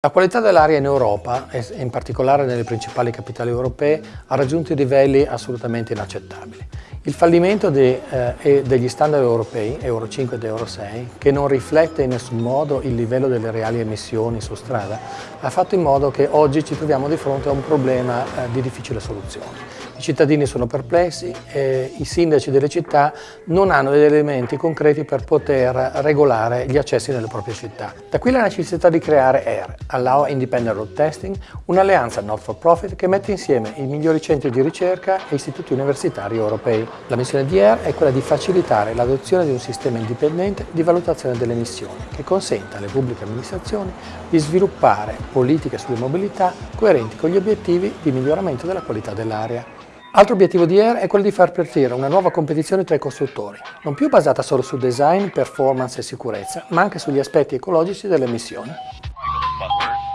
La qualità dell'aria in Europa, e in particolare nelle principali capitali europee, ha raggiunto livelli assolutamente inaccettabili. Il fallimento de, eh, degli standard europei, Euro 5 ed Euro 6, che non riflette in nessun modo il livello delle reali emissioni su strada, ha fatto in modo che oggi ci troviamo di fronte a un problema eh, di difficile soluzione. I cittadini sono perplessi e i sindaci delle città non hanno degli elementi concreti per poter regolare gli accessi nelle proprie città. Da qui la necessità di creare AIR, Allow Independent Road Testing, un'alleanza not for profit che mette insieme i migliori centri di ricerca e istituti universitari europei. La missione di AIR è quella di facilitare l'adozione di un sistema indipendente di valutazione delle emissioni che consenta alle pubbliche amministrazioni di sviluppare politiche sulle mobilità coerenti con gli obiettivi di miglioramento della qualità dell'aria. Altro obiettivo di Air è quello di far partire una nuova competizione tra i costruttori, non più basata solo su design, performance e sicurezza, ma anche sugli aspetti ecologici delle emissioni.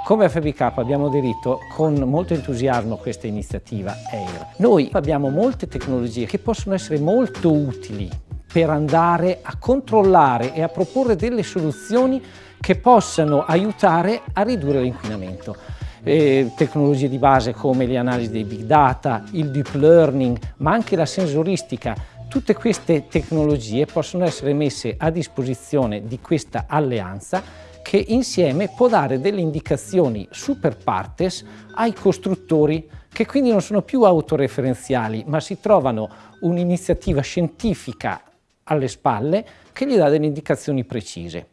Come FBK abbiamo aderito con molto entusiasmo a questa iniziativa AIR. Noi abbiamo molte tecnologie che possono essere molto utili per andare a controllare e a proporre delle soluzioni che possano aiutare a ridurre l'inquinamento eh, tecnologie di base come le analisi dei big data, il deep learning, ma anche la sensoristica. Tutte queste tecnologie possono essere messe a disposizione di questa alleanza che insieme può dare delle indicazioni super partes ai costruttori che quindi non sono più autoreferenziali ma si trovano un'iniziativa scientifica alle spalle che gli dà delle indicazioni precise.